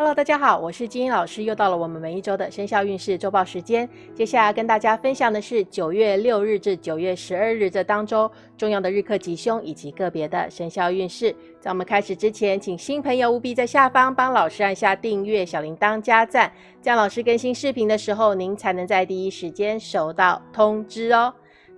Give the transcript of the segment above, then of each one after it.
Hello，大家好，我是金英老师，又到了我们每一周的生肖运势周报时间。接下来跟大家分享的是九月六日至九月十二日这当周重要的日课吉凶以及个别的生肖运势。在我们开始之前，请新朋友务必在下方帮老师按下订阅、小铃铛加赞，这样老师更新视频的时候，您才能在第一时间收到通知哦。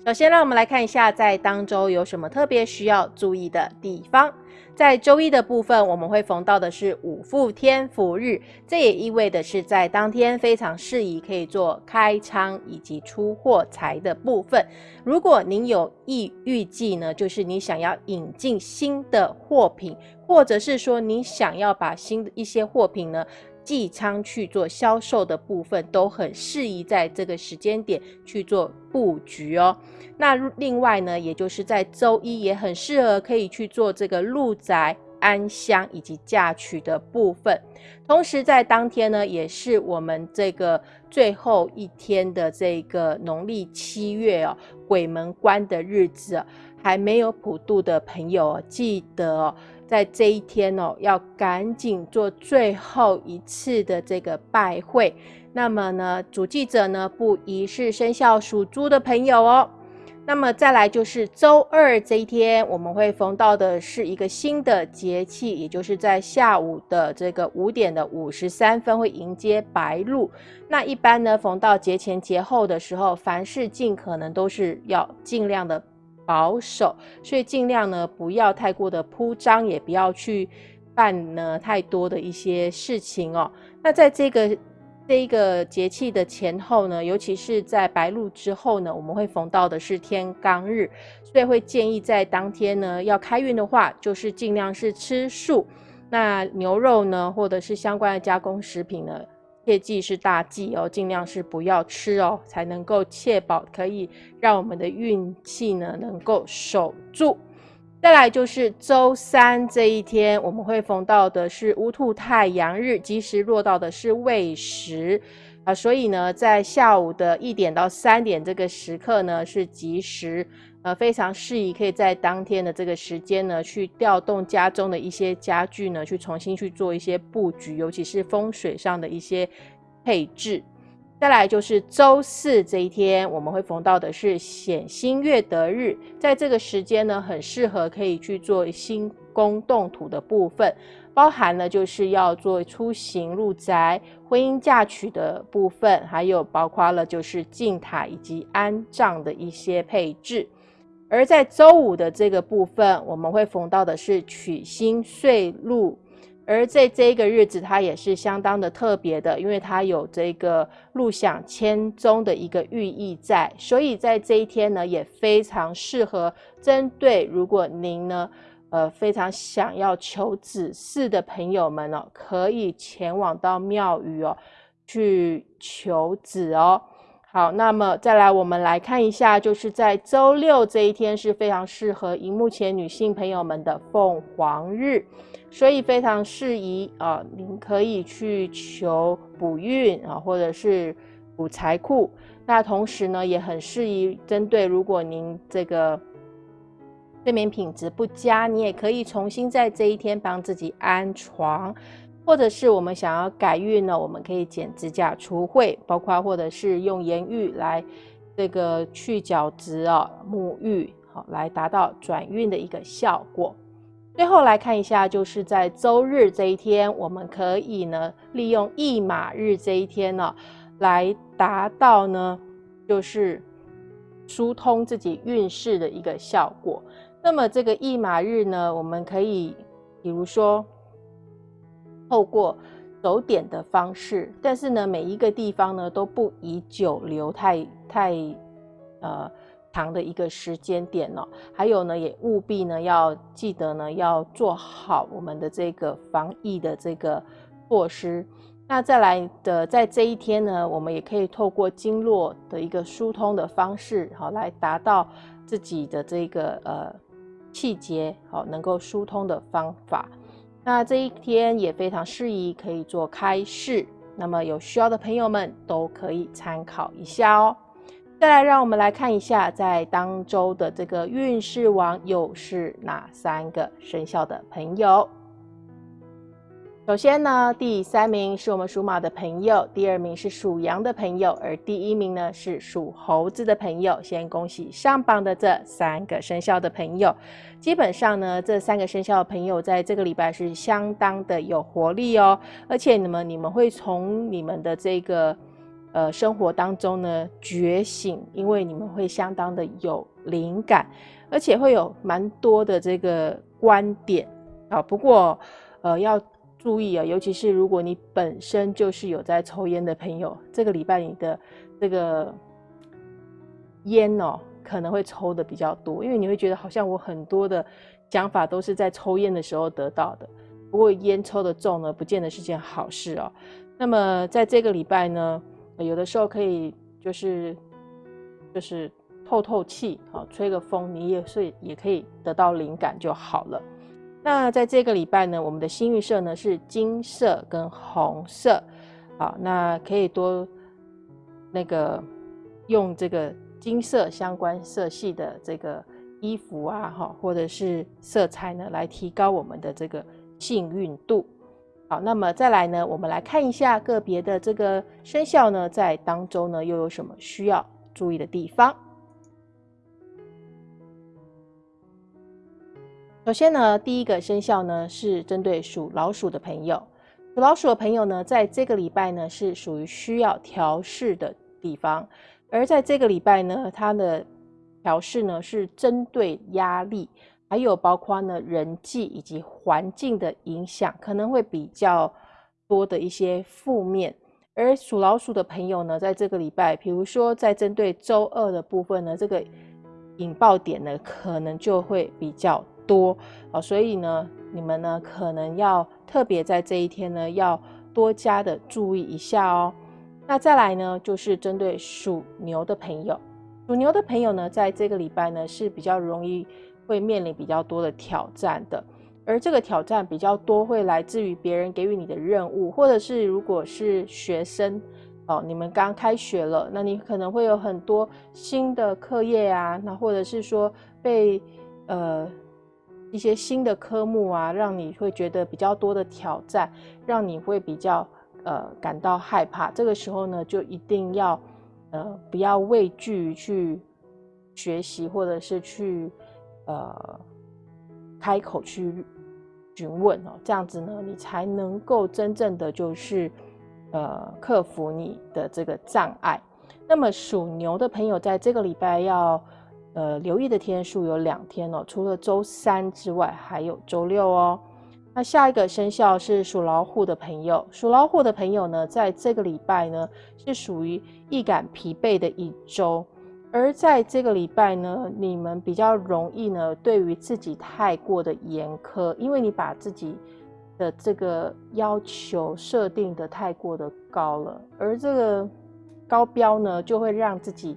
首先，让我们来看一下在当周有什么特别需要注意的地方。在周一的部分，我们会逢到的是五富天福日，这也意味的是在当天非常适宜可以做开仓以及出货财的部分。如果您有意预计呢，就是你想要引进新的货品，或者是说你想要把新的一些货品呢。寄仓去做销售的部分都很适宜在这个时间点去做布局哦。那另外呢，也就是在周一也很适合可以去做这个入宅安乡以及嫁娶的部分。同时在当天呢，也是我们这个最后一天的这个农历七月哦，鬼门关的日子，还没有普渡的朋友记得哦。在这一天哦，要赶紧做最后一次的这个拜会。那么呢，主记者呢不宜是生肖属猪的朋友哦。那么再来就是周二这一天，我们会逢到的是一个新的节气，也就是在下午的这个五点的五十三分会迎接白露。那一般呢，逢到节前节后的时候，凡事尽可能都是要尽量的。保守，所以尽量呢不要太过的铺张，也不要去办呢太多的一些事情哦。那在这个这一个节气的前后呢，尤其是在白露之后呢，我们会逢到的是天罡日，所以会建议在当天呢要开运的话，就是尽量是吃素。那牛肉呢，或者是相关的加工食品呢。切记是大忌哦，尽量是不要吃哦，才能够确保可以让我们的运气呢能够守住。再来就是周三这一天，我们会逢到的是乌兔太阳日，吉时落到的是未时啊，所以呢，在下午的一点到三点这个时刻呢是吉时。呃，非常适宜，可以在当天的这个时间呢，去调动家中的一些家具呢，去重新去做一些布局，尤其是风水上的一些配置。再来就是周四这一天，我们会逢到的是显星月德日，在这个时间呢，很适合可以去做新宫动土的部分，包含了就是要做出行入宅、婚姻嫁娶的部分，还有包括了就是进塔以及安葬的一些配置。而在周五的这个部分，我们会逢到的是取星岁禄，而在这一个日子，它也是相当的特别的，因为它有这个禄享千钟的一个寓意在，所以在这一天呢，也非常适合针对如果您呢，呃，非常想要求子嗣的朋友们哦，可以前往到庙宇哦，去求子哦。好，那么再来，我们来看一下，就是在周六这一天是非常适合荧幕前女性朋友们的凤凰日，所以非常适宜啊，您可以去求补运啊，或者是补财库。那同时呢，也很适宜针对如果您这个睡眠品质不佳，你也可以重新在这一天帮自己安床。或者是我们想要改运呢，我们可以剪指甲除秽，包括或者是用盐浴来这个去角质啊、沐浴，好来达到转运的一个效果。最后来看一下，就是在周日这一天，我们可以呢利用驿马日这一天呢，来达到呢就是疏通自己运势的一个效果。那么这个驿马日呢，我们可以比如说。透过走点的方式，但是呢，每一个地方呢都不宜久留太太呃长的一个时间点哦。还有呢，也务必呢要记得呢要做好我们的这个防疫的这个措施。那再来的，在这一天呢，我们也可以透过经络的一个疏通的方式，好来达到自己的这个呃气节好能够疏通的方法。那这一天也非常适宜，可以做开市。那么有需要的朋友们都可以参考一下哦。再来，让我们来看一下，在当周的这个运势王又是哪三个生肖的朋友？首先呢，第三名是我们属马的朋友，第二名是属羊的朋友，而第一名呢是属猴子的朋友。先恭喜上榜的这三个生肖的朋友。基本上呢，这三个生肖的朋友在这个礼拜是相当的有活力哦，而且你们你们会从你们的这个呃生活当中呢觉醒，因为你们会相当的有灵感，而且会有蛮多的这个观点啊。不过呃要。注意啊，尤其是如果你本身就是有在抽烟的朋友，这个礼拜你的这个烟哦，可能会抽的比较多，因为你会觉得好像我很多的想法都是在抽烟的时候得到的。不过烟抽的重呢，不见得是件好事哦。那么在这个礼拜呢，有的时候可以就是就是透透气啊，吹个风，你也是也可以得到灵感就好了。那在这个礼拜呢，我们的幸运色呢是金色跟红色，好，那可以多那个用这个金色相关色系的这个衣服啊，哈，或者是色彩呢，来提高我们的这个幸运度。好，那么再来呢，我们来看一下个别的这个生肖呢，在当中呢又有什么需要注意的地方。首先呢，第一个生肖呢是针对属老鼠的朋友。属老鼠的朋友呢，在这个礼拜呢是属于需要调试的地方。而在这个礼拜呢，它的调试呢是针对压力，还有包括呢人际以及环境的影响，可能会比较多的一些负面。而属老鼠的朋友呢，在这个礼拜，比如说在针对周二的部分呢，这个引爆点呢，可能就会比较。多哦，所以呢，你们呢可能要特别在这一天呢，要多加的注意一下哦。那再来呢，就是针对属牛的朋友，属牛的朋友呢，在这个礼拜呢是比较容易会面临比较多的挑战的，而这个挑战比较多会来自于别人给予你的任务，或者是如果是学生哦，你们刚开学了，那你可能会有很多新的课业啊，那或者是说被呃。一些新的科目啊，让你会觉得比较多的挑战，让你会比较呃感到害怕。这个时候呢，就一定要呃不要畏惧去学习，或者是去呃开口去询问哦，这样子呢，你才能够真正的就是呃克服你的这个障碍。那么属牛的朋友，在这个礼拜要。呃，留意的天数有两天哦，除了周三之外，还有周六哦。那下一个生肖是属老虎的朋友，属老虎的朋友呢，在这个礼拜呢，是属于易感疲惫的一周。而在这个礼拜呢，你们比较容易呢，对于自己太过的严苛，因为你把自己的这个要求设定的太过的高了，而这个高标呢，就会让自己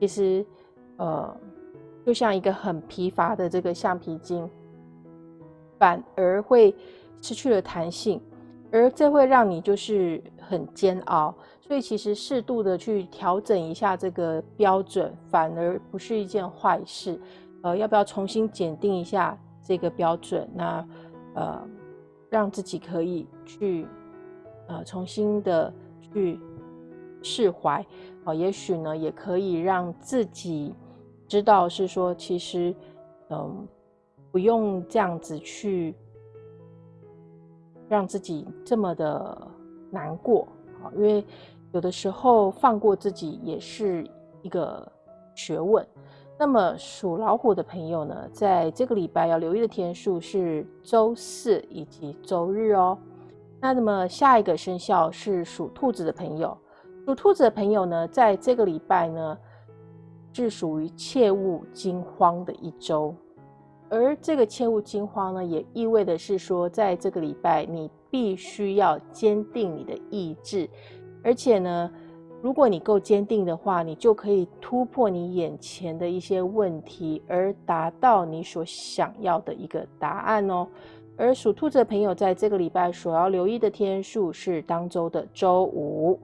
其实呃。就像一个很疲乏的这个橡皮筋，反而会失去了弹性，而这会让你就是很煎熬。所以其实适度的去调整一下这个标准，反而不是一件坏事。呃，要不要重新检定一下这个标准？那呃，让自己可以去呃重新的去释怀啊，也许呢也可以让自己。知道是说，其实，嗯，不用这样子去让自己这么的难过啊，因为有的时候放过自己也是一个学问。那么属老虎的朋友呢，在这个礼拜要留意的天数是周四以及周日哦。那那么下一个生肖是属兔子的朋友，属兔子的朋友呢，在这个礼拜呢。是属于切勿惊慌的一周，而这个切勿惊慌呢，也意味的是说，在这个礼拜你必须要坚定你的意志，而且呢，如果你够坚定的话，你就可以突破你眼前的一些问题，而达到你所想要的一个答案哦。而属兔子的朋友，在这个礼拜所要留意的天数是当周的周五。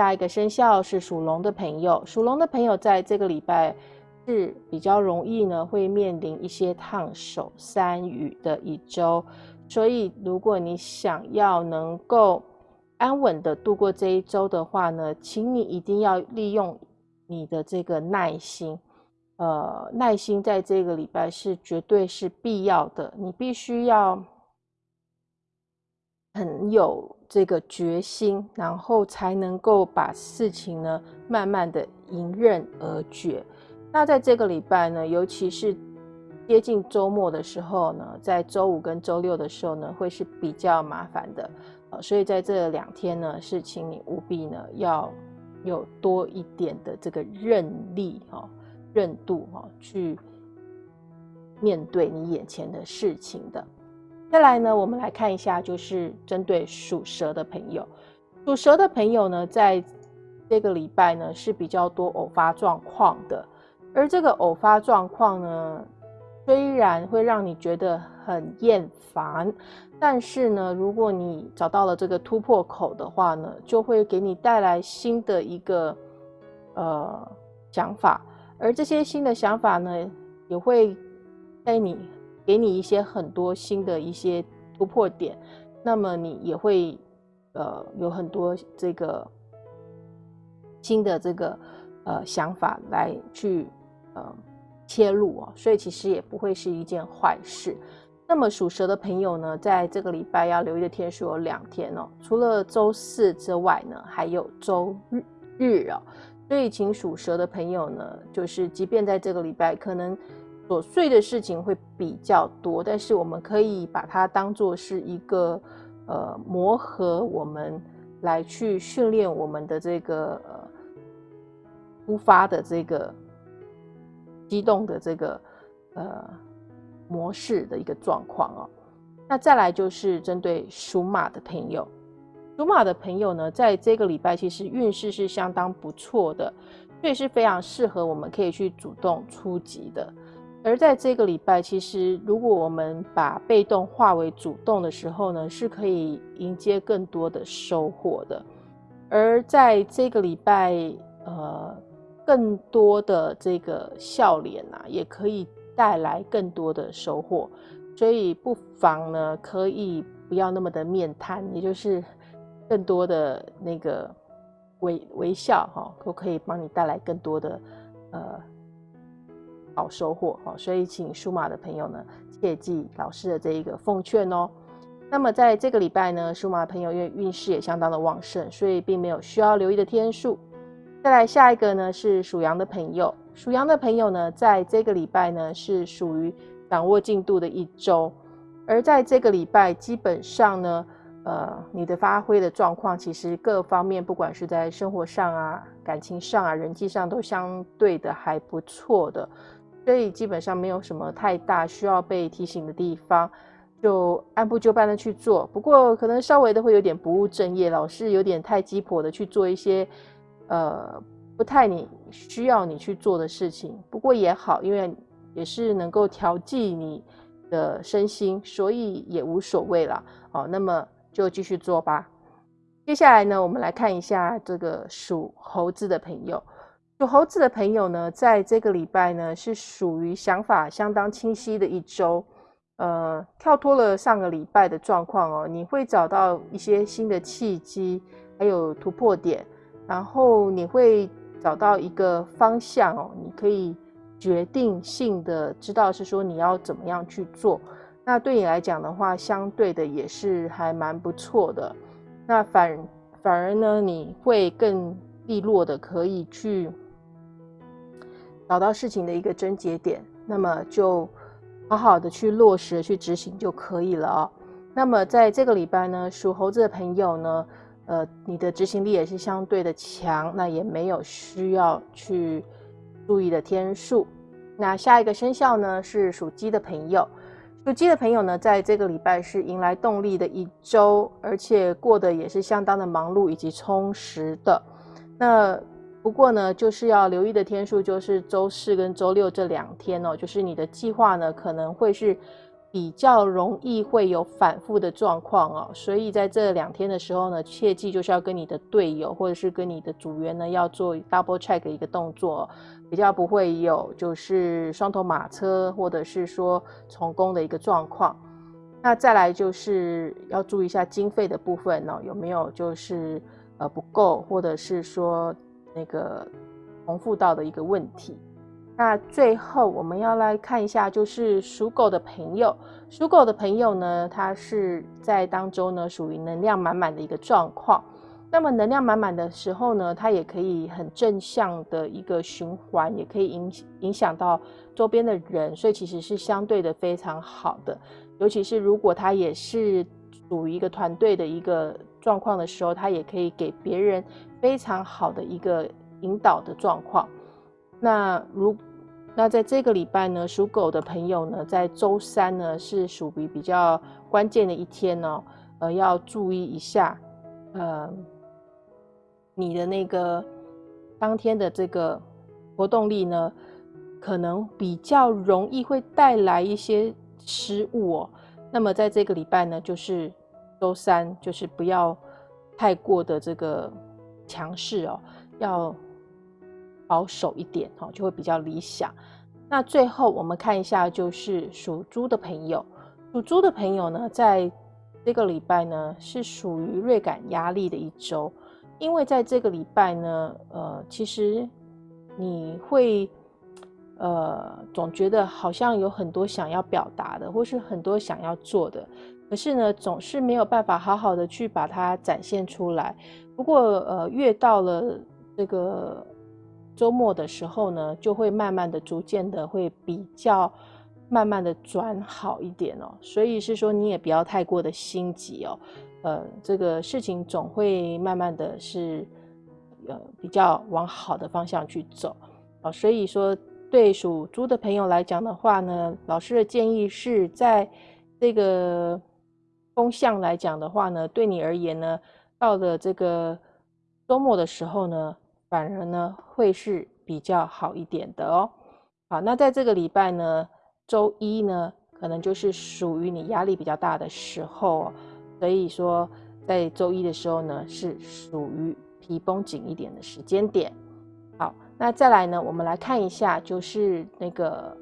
下一个生肖是属龙的朋友，属龙的朋友在这个礼拜是比较容易呢，会面临一些烫手山芋的一周，所以如果你想要能够安稳的度过这一周的话呢，请你一定要利用你的这个耐心。呃，耐心在这个礼拜是绝对是必要的，你必须要很有这个决心，然后才能够把事情呢慢慢的迎刃而解。那在这个礼拜呢，尤其是接近周末的时候呢，在周五跟周六的时候呢，会是比较麻烦的，呃，所以在这两天呢，是请你务必呢要有多一点的这个韧力哈。韧度哈，去面对你眼前的事情的。再来呢，我们来看一下，就是针对属蛇的朋友，属蛇的朋友呢，在这个礼拜呢是比较多偶发状况的。而这个偶发状况呢，虽然会让你觉得很厌烦，但是呢，如果你找到了这个突破口的话呢，就会给你带来新的一个呃想法。而这些新的想法呢，也会带你给你一些很多新的一些突破点，那么你也会呃有很多这个新的这个呃想法来去呃切入哦，所以其实也不会是一件坏事。那么属蛇的朋友呢，在这个礼拜要留意的天数有两天哦，除了周四之外呢，还有周日日哦。所以，请属蛇的朋友呢，就是即便在这个礼拜，可能琐碎的事情会比较多，但是我们可以把它当做是一个呃磨合，我们来去训练我们的这个呃突发的这个激动的这个呃模式的一个状况哦。那再来就是针对属马的朋友。属马的朋友呢，在这个礼拜其实运势是相当不错的，所以是非常适合我们可以去主动出击的。而在这个礼拜，其实如果我们把被动化为主动的时候呢，是可以迎接更多的收获的。而在这个礼拜，呃，更多的这个笑脸啊，也可以带来更多的收获。所以不妨呢，可以不要那么的面瘫，也就是。更多的那个微微笑哈，都可以帮你带来更多的呃好收获哦。所以，请属马的朋友呢，切记老师的这一个奉劝哦。那么，在这个礼拜呢，属马朋友因为运势也相当的旺盛，所以并没有需要留意的天数。再来下一个呢，是属羊的朋友。属羊的朋友呢，在这个礼拜呢，是属于掌握进度的一周，而在这个礼拜基本上呢。呃，你的发挥的状况，其实各方面，不管是在生活上啊、感情上啊、人际上，都相对的还不错的，所以基本上没有什么太大需要被提醒的地方，就按部就班的去做。不过可能稍微的会有点不务正业，老是有点太鸡婆的去做一些呃不太你需要你去做的事情。不过也好，因为也是能够调剂你的身心，所以也无所谓了。好，那么。就继续做吧。接下来呢，我们来看一下这个属猴子的朋友。属猴子的朋友呢，在这个礼拜呢，是属于想法相当清晰的一周。呃，跳脱了上个礼拜的状况哦，你会找到一些新的契机，还有突破点，然后你会找到一个方向哦，你可以决定性的知道是说你要怎么样去做。那对你来讲的话，相对的也是还蛮不错的。那反反而呢，你会更利落的可以去找到事情的一个症结点，那么就好好的去落实、去执行就可以了哦。那么在这个礼拜呢，属猴子的朋友呢，呃，你的执行力也是相对的强，那也没有需要去注意的天数。那下一个生肖呢，是属鸡的朋友。属鸡的朋友呢，在这个礼拜是迎来动力的一周，而且过得也是相当的忙碌以及充实的。那不过呢，就是要留意的天数，就是周四跟周六这两天哦，就是你的计划呢可能会是比较容易会有反复的状况哦。所以在这两天的时候呢，切记就是要跟你的队友或者是跟你的组员呢要做 double check 一个动作。比较不会有就是双头马车或者是说重工的一个状况。那再来就是要注意一下经费的部分呢，有没有就是呃不够，或者是说那个重复到的一个问题。那最后我们要来看一下，就是属狗的朋友，属狗的朋友呢，他是在当中呢属于能量满满的一个状况。那么能量满满的时候呢，它也可以很正向的一个循环，也可以影影响到周边的人，所以其实是相对的非常好的。尤其是如果他也是属于一个团队的一个状况的时候，他也可以给别人非常好的一个引导的状况。那如那在这个礼拜呢，属狗的朋友呢，在周三呢是属于比较关键的一天呢，呃，要注意一下，呃，你的那个当天的这个活动力呢，可能比较容易会带来一些失误哦。那么在这个礼拜呢，就是周三，就是不要太过的这个强势哦，要。保守一点哦，就会比较理想。那最后我们看一下，就是属猪的朋友，属猪的朋友呢，在这个礼拜呢是属于锐感压力的一周，因为在这个礼拜呢，呃，其实你会呃总觉得好像有很多想要表达的，或是很多想要做的，可是呢，总是没有办法好好的去把它展现出来。不过呃，越到了这个。周末的时候呢，就会慢慢的、逐渐的会比较慢慢的转好一点哦。所以是说，你也不要太过的心急哦。呃，这个事情总会慢慢的是呃比较往好的方向去走哦。所以说，对属猪的朋友来讲的话呢，老师的建议是在这个风向来讲的话呢，对你而言呢，到了这个周末的时候呢。反而呢会是比较好一点的哦。好，那在这个礼拜呢，周一呢可能就是属于你压力比较大的时候，所以说在周一的时候呢是属于皮绷紧一点的时间点。好，那再来呢，我们来看一下，就是那个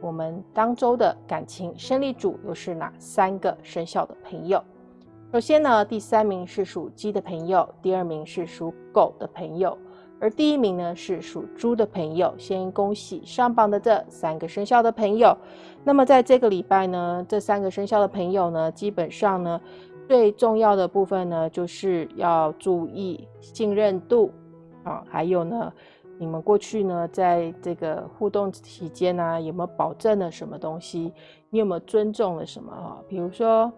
我们当周的感情胜利组又是哪三个生肖的朋友？首先呢，第三名是属鸡的朋友，第二名是属狗的朋友。而第一名呢是属猪的朋友，先恭喜上榜的这三个生肖的朋友。那么在这个礼拜呢，这三个生肖的朋友呢，基本上呢，最重要的部分呢，就是要注意信任度啊，还有呢，你们过去呢，在这个互动期间呢，有没有保证了什么东西？你有没有尊重了什么啊？比如说，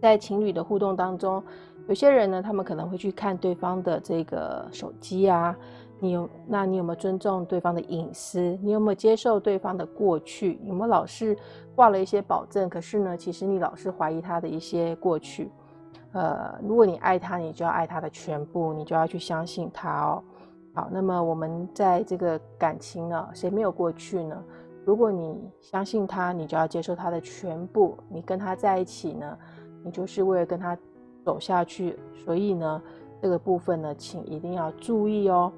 在情侣的互动当中。有些人呢，他们可能会去看对方的这个手机啊，你有，那你有没有尊重对方的隐私？你有没有接受对方的过去？有没有老是挂了一些保证？可是呢，其实你老是怀疑他的一些过去。呃，如果你爱他，你就要爱他的全部，你就要去相信他哦。好，那么我们在这个感情呢，谁没有过去呢？如果你相信他，你就要接受他的全部。你跟他在一起呢，你就是为了跟他。走下去，所以呢，这个部分呢，请一定要注意哦。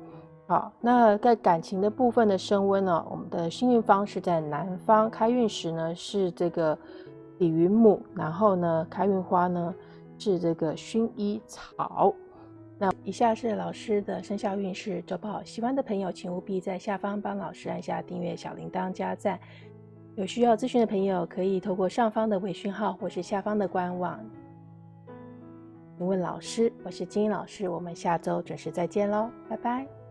好，那在感情的部分的升温呢，我们的幸运方是在南方，开运时呢是这个李云母，然后呢，开运花呢是这个薰衣草。那以下是老师的生肖运势周报，喜欢的朋友请务必在下方帮老师按下订阅、小铃铛、加赞。有需要咨询的朋友可以透过上方的微讯号或是下方的官网。问老师，我是金英老师，我们下周准时再见喽，拜拜。